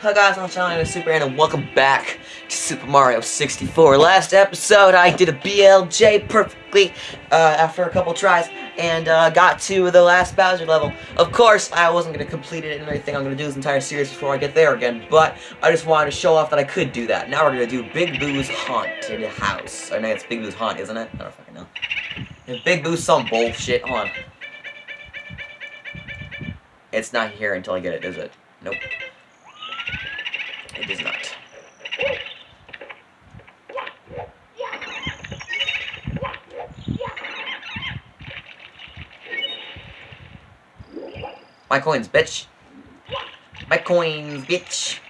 Hi guys, I'm Charlie Super and welcome back to Super Mario 64. Last episode, I did a BLJ perfectly uh, after a couple tries and uh, got to the last Bowser level. Of course, I wasn't going to complete it and everything. I'm going to do this entire series before I get there again, but I just wanted to show off that I could do that. Now we're going to do Big Boo's Haunted House. I know it's Big Boo's Haunt, isn't it? I don't fucking know. Big Boo's some bullshit. Hold on. It's not here until I get it, is it? Nope. It is not. My coins, bitch. My coins, bitch.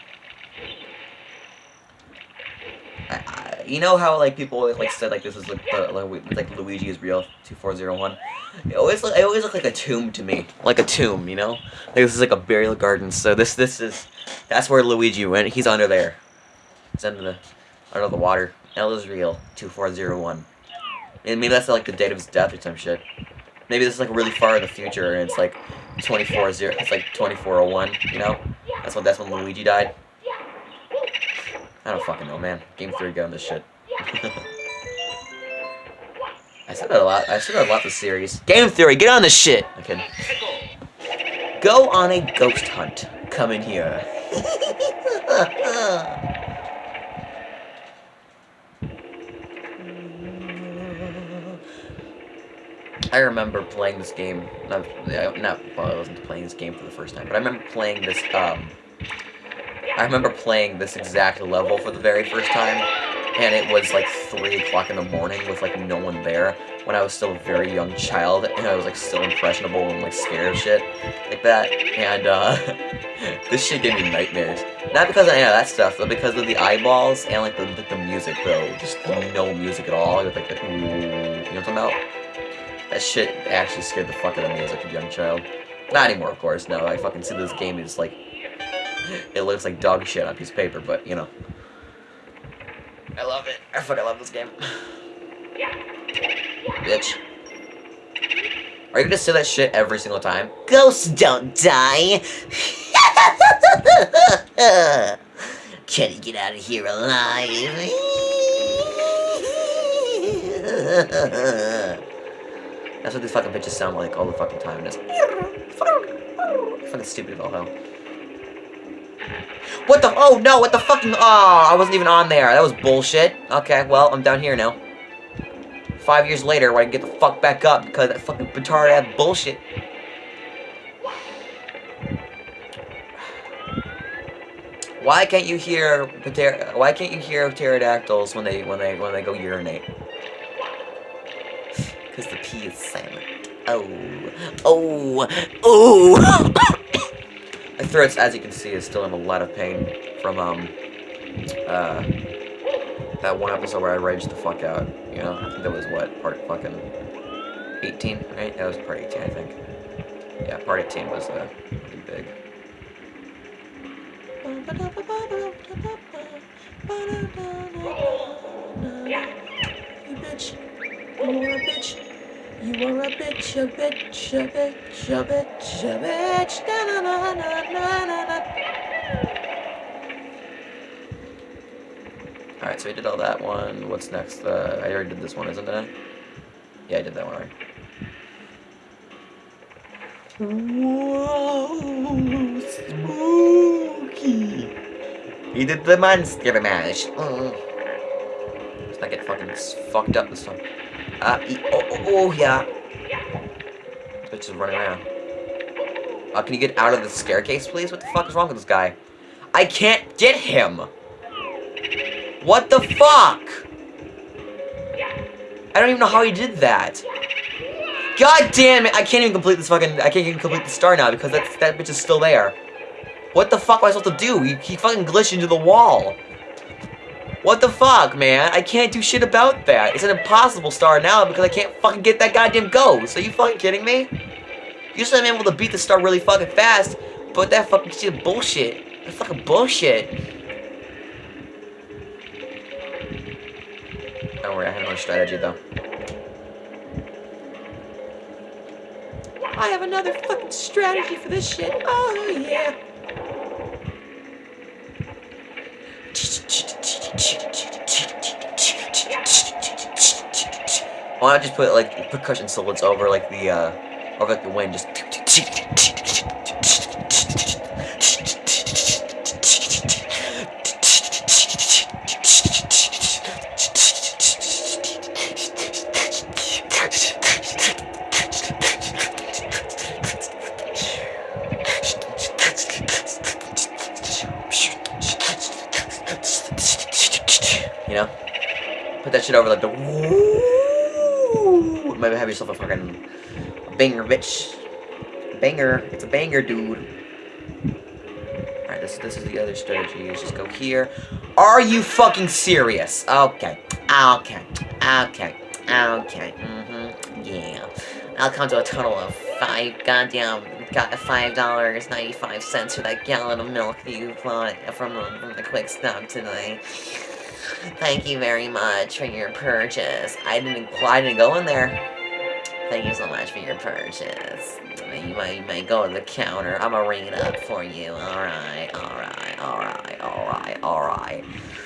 I, I, you know how like people like said like this is like the, like, like Luigi is real two four zero one. It always look, it always look like a tomb to me, like a tomb, you know. Like this is like a burial garden. So this this is that's where Luigi went. He's under there. He's under the under the water. L is real two four zero one. And maybe that's like the date of his death or some shit. Maybe this is like really far in the future and it's like 24 0 it's like 2401, you know? That's when that's when Luigi died. I don't fucking know, man. Game Theory got on this shit. I said that a lot. I said that a lot this series. Game Theory, get on this shit! Okay. Go on a ghost hunt. Come in here. I remember playing this game, not, not, well, I wasn't playing this game for the first time, but I remember playing this, um, I remember playing this exact level for the very first time, and it was like 3 o'clock in the morning with like no one there, when I was still a very young child, and I was like still impressionable and like scared of shit, like that, and uh, this shit gave me nightmares. Not because of any of that stuff, but because of the eyeballs and like the, the music though, just no music at all, with like the ooh, you know what I'm talking about? That shit actually scared the fuck out of me as like a young child. Not anymore, of course. No, I fucking see this game is like... It looks like dog shit on a piece of paper, but, you know. I love it. I fucking love this game. Bitch. Are you gonna say that shit every single time? Ghosts don't die! Can you get out of here alive? That's what these fucking bitches sound like all the fucking time. It's fucking stupid as all hell. What the? Oh no! What the fucking? Oh, I wasn't even on there. That was bullshit. Okay, well, I'm down here now. Five years later, where I can get the fuck back up because that fucking petard ass bullshit. Why can't you hear Why can't you hear pterodactyls when they when they when they go urinate? Because the P is silent. Oh. Oh. Oh. My throat, as you can see, is still in a lot of pain from, um, uh, that one episode where I raged the fuck out. You know, I think that was, what, part fucking 18, right? That was part 18, I think. Yeah, part 18 was, uh, pretty big. You bitch. You a bitch. You are a bitch, a bitch, a bitch, a bitch, a bitch. Na na na na na na na. Alright, so we did all that one. What's next? Uh, I already did this one, isn't it? Yeah, I did that one already. Whoa, spooky. He did the monster mash. Mm. Let's not get fucking fucked up this time. Uh, oh, oh, oh, yeah. This bitch is running around. Uh, can you get out of the staircase, please? What the fuck is wrong with this guy? I can't get him! What the fuck? I don't even know how he did that. God damn it! I can't even complete this fucking- I can't even complete the star now because that, that bitch is still there. What the fuck am I supposed to do? He, he fucking glitched into the wall. What the fuck, man? I can't do shit about that. It's an impossible star now because I can't fucking get that goddamn ghost. Are you fucking kidding me? Usually I'm able to beat the star really fucking fast, but that fucking shit bullshit. That's fucking bullshit. Don't worry, I have no strategy though. I have another fucking strategy for this shit. Oh yeah. Why not just put like percussion solos over like the uh over like the wind just You know? Put that shit over like the woo. Maybe have yourself a fucking banger, bitch. Banger. It's a banger, dude. Alright, this, this is the other strategy. You just go here. Are you fucking serious? Okay. Okay. Okay. Okay. Mm-hmm. Yeah. I'll come to a total of five goddamn got five dollars ninety five cents for that gallon of milk that you bought from, from the quick stop today. Thank you very much for your purchase. I didn't I didn't go in there. Thank you so much for your purchase. You might, you might go to the counter. I'm gonna ring it up for you. Alright, alright, alright, alright, alright.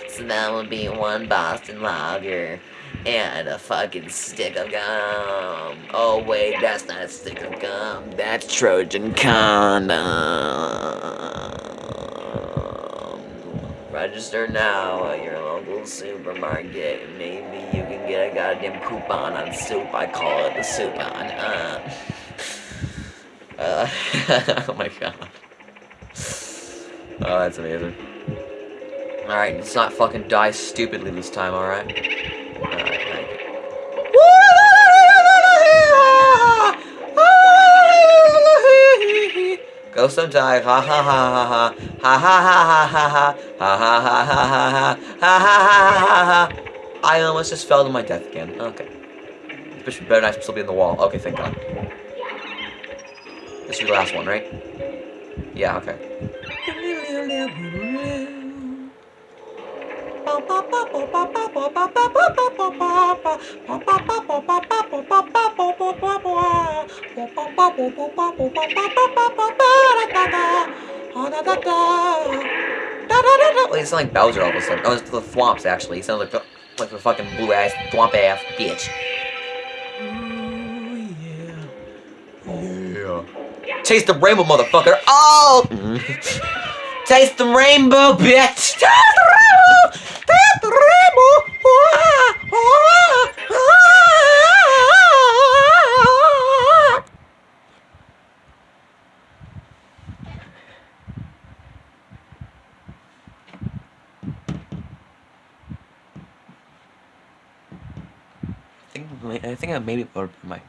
So that would be one Boston Lager and a fucking stick of gum. Oh wait, that's not a stick of gum. That's Trojan condom. Register now at your supermarket. Maybe you can get a goddamn coupon on soup. I call it the soupon. Uh, uh, oh my god. Oh, that's amazing. Alright, let's not fucking die stupidly this time, alright? Alright, thank you. Go ha ha ha ha ha, ha ha ha ha ha ha, ha ha ha ha ha, ha ha ha. I almost just fell to my death again. Okay. This better not still be in the wall. Okay, thank God. This is the last one, right? Yeah, okay. Wait, it like Bowser all of a sudden. Oh, it's the Thwomps, actually. He sounds like the, like the fucking blue-ass, Thwomp-ass bitch. Oh, yeah. Taste the rainbow, motherfucker! Oh! Taste the rainbow, bitch! Taste the rainbow! Taste the rainbow! Ah, ah. Think I think I maybe or my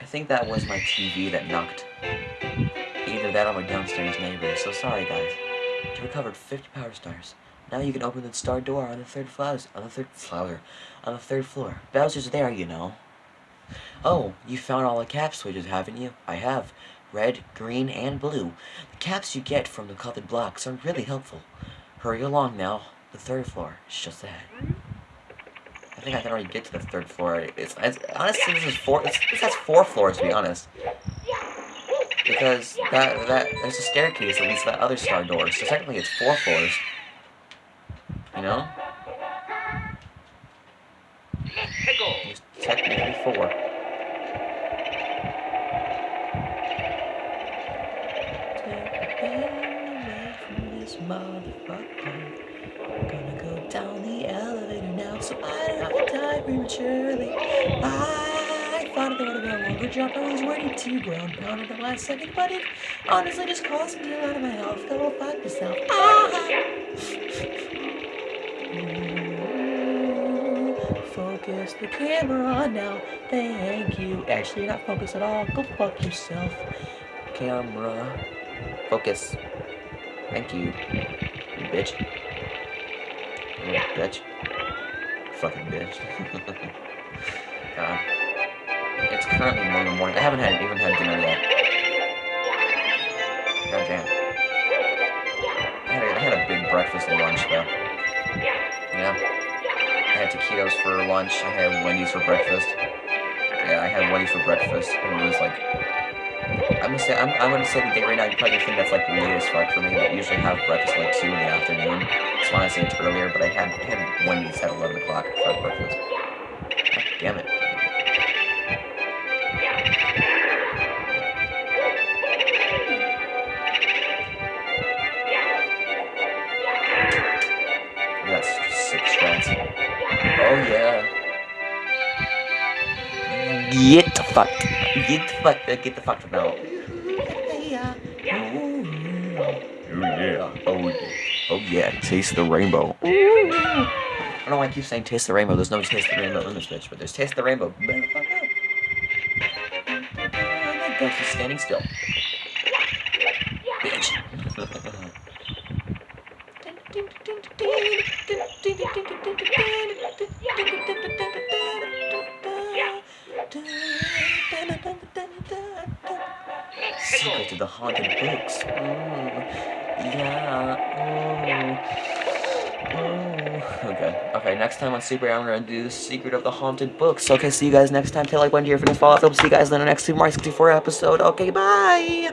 I think that was my TV that knocked either that or my downstairs neighbor. So sorry guys. You recovered 50 power stars. Now you can open the star door on the third floor. On the third floor. On the third floor. Bowser's there, you know. Oh, you found all the cap switches, haven't you? I have. Red, green, and blue. The caps you get from the colored blocks are really helpful. Hurry along now. The third floor is just ahead. I think I can already get to the third floor. It's, it's honestly this is four. This has four floors to be honest. Because that that there's a staircase that leads to that other star door. So technically it's four floors. You know? It's technically four. Gonna go down the prematurely. I thought it would have been a longer jump. I was ready to ground pound at the last second, but it honestly just caused me to out of my health. Go fuck yourself. Ah! Focus the camera on now. Thank you. Actually, not focus at all. Go fuck yourself. Camera. Focus. Thank you. You bitch. You bitch. Fucking bitch. God. It's currently one in the morning. I haven't had even had dinner yet. God damn. I had, a, I had a big breakfast and lunch though. Yeah. I had taquitos for lunch. I had Wendy's for breakfast. Yeah, I had Wendy's for breakfast. And it was like I'm gonna say I'm, I'm gonna say the date right now. You probably think that's like late as fuck for me, but usually have breakfast like two in the afternoon. So wanted to say it earlier, but I had, had Wendy's at 11 o'clock for breakfast. God damn it. That's six. Oh yeah. Get the fuck. Get the fuck. Uh, get the fuck from now. Oh yeah. Oh yeah. Oh yeah. Taste the rainbow. I don't know why I keep saying taste the rainbow. There's no taste the rainbow in this bitch, but there's taste the rainbow. Better the fuck up. Don't keep standing still. Bitch. Secret to the haunted books. Ooh. Yeah. Ooh. Ooh. Okay. Okay, next time on Super I'm gonna do the secret of the haunted books. Okay, see you guys next time. Tell like one year for the. I'll see you guys in the next Super Mario 64 episode. Okay, bye!